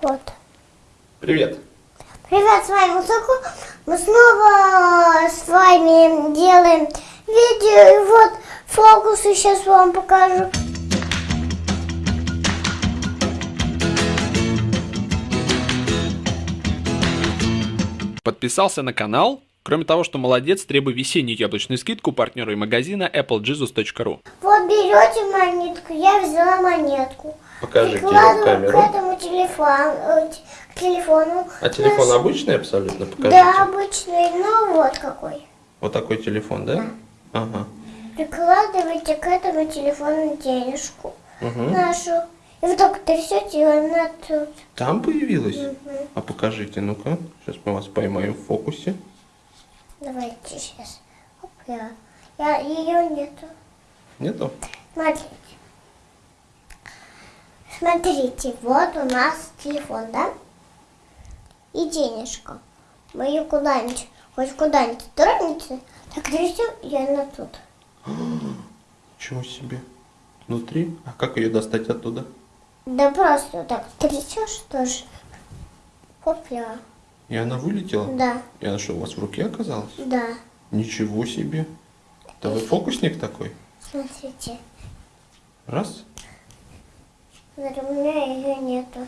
Вот. Привет. Привет, с вами Мусаку. Мы снова с вами делаем видео. И вот фокусы сейчас вам покажу. Подписался на канал? Кроме того, что молодец, требуй весеннюю яблочную скидку партнеру и магазина applejesus.ru. Вот берете монетку, я взяла монетку. Покажите Прикладываю камеру. Телефону, э, к телефону. А телефон Наш- обычный абсолютно? Покажите. Да, обычный, ну вот какой. Вот такой телефон, да? Ага. Прикладываете к этому телефону денежку Мгм. нашу. И вот так трясете, и она тут. Там появилась? А покажите, ну-ка. Сейчас мы вас поймаем в фокусе. Давайте сейчас. Оп, я. я ее нету. Нету? Смотрите. Смотрите, вот у нас телефон, да? И денежка. Мы ее куда-нибудь, хоть куда-нибудь тронете, так трясем, и она тут. Ничего себе. Внутри? А как ее достать оттуда? Да просто так трясешь тоже. Хопля. И она вылетела? Да, И она что, у вас в руке оказалась? да. Ничего себе. Да вы фокусник такой? Смотрите. Раз. У меня ее нету.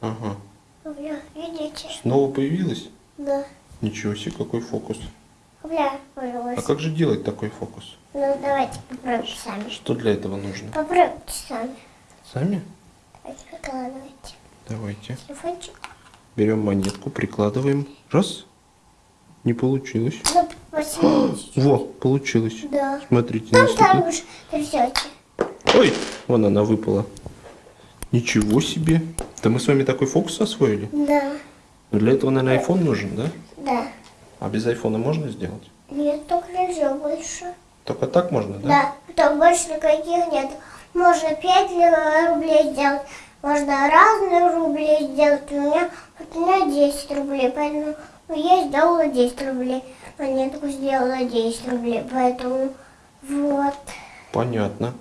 Ага. Хопля, видите? Снова появилась? Да. Ничего себе, какой фокус. А появилась. как же делать такой фокус? Ну, давайте попробуем сами. Что для этого нужно? Попробуйте сами. Сами? Давайте прикладывайте. Давайте. Телефончик. Берем монетку, прикладываем. Раз. Не получилось. Ну, посмотрите. Во, получилось. Да. Смотрите, Там так уж трясете. Ой, вон она выпала. Ничего себе. Да мы с вами такой фокус освоили. Да. Но для этого, наверное, iPhone нужен, да? Да. А без айфона можно сделать? Нет, только нельзя больше. Только так можно, да? Да. Там больше никаких нет. Можно 5 рублей сделать. Можно разные рубли сделать. У меня, вот у меня 10 рублей, поэтому я сделала 10 рублей. Монетку сделала 10 рублей, поэтому вот. Понятно.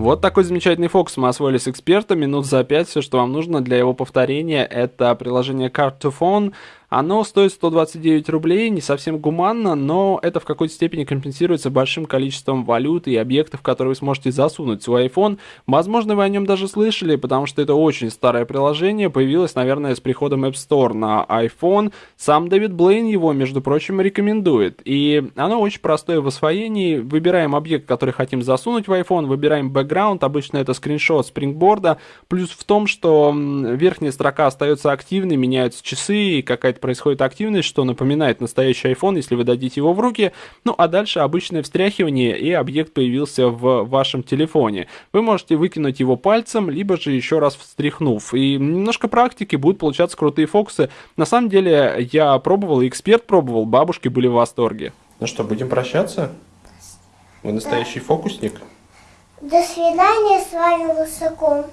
Вот такой замечательный фокус мы освоили с экспертом. Минут за пять все, что вам нужно для его повторения, это приложение Card2Phone. Оно стоит 129 рублей, не совсем гуманно, но это в какой-то степени компенсируется большим количеством валют и объектов, которые вы сможете засунуть в свой iPhone. Возможно, вы о нем даже слышали, потому что это очень старое приложение, появилось, наверное, с приходом App Store на iPhone. Сам Дэвид Блейн его, между прочим, рекомендует. И оно очень простое в освоении. Выбираем объект, который хотим засунуть в iPhone, выбираем бэкграунд, обычно это скриншот спрингборда. Плюс в том, что верхняя строка остается активной, меняются часы, и какая-то происходит активность, что напоминает настоящий iPhone, если вы дадите его в руки. Ну а дальше обычное встряхивание, и объект появился в вашем телефоне. Вы можете выкинуть его пальцем, либо же еще раз встряхнув. И немножко практики, будут получаться крутые фокусы. На самом деле, я пробовал, и эксперт пробовал, бабушки были в восторге. Ну что, будем прощаться? Вы настоящий фокусник? До свидания, с вами Лысаком.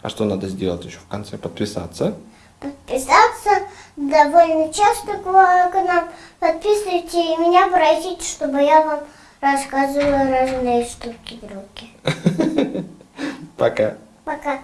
А что надо сделать еще в конце? Подписаться? Подписаться довольно часто к нам. Подписывайте и меня просите, чтобы я вам рассказывала разные штуки другие. Пока. Пока.